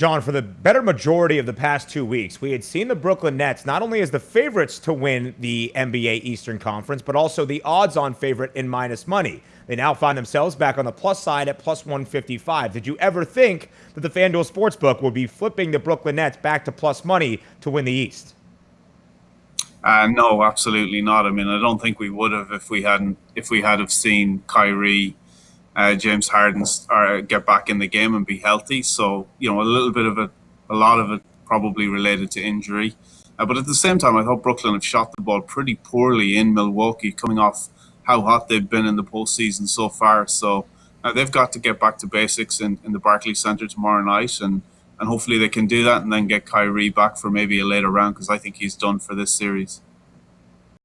John, for the better majority of the past two weeks, we had seen the Brooklyn Nets not only as the favorites to win the NBA Eastern Conference, but also the odds on favorite in minus money. They now find themselves back on the plus side at plus 155. Did you ever think that the FanDuel Sportsbook would be flipping the Brooklyn Nets back to plus money to win the East? Uh, no, absolutely not. I mean, I don't think we would have if we hadn't if we had have seen Kyrie uh, James Harden uh, get back in the game and be healthy. So you know, a little bit of it, a lot of it probably related to injury. Uh, but at the same time, I thought Brooklyn have shot the ball pretty poorly in Milwaukee, coming off how hot they've been in the postseason so far. So uh, they've got to get back to basics in, in the Barclays Center tomorrow night, and and hopefully they can do that and then get Kyrie back for maybe a later round because I think he's done for this series.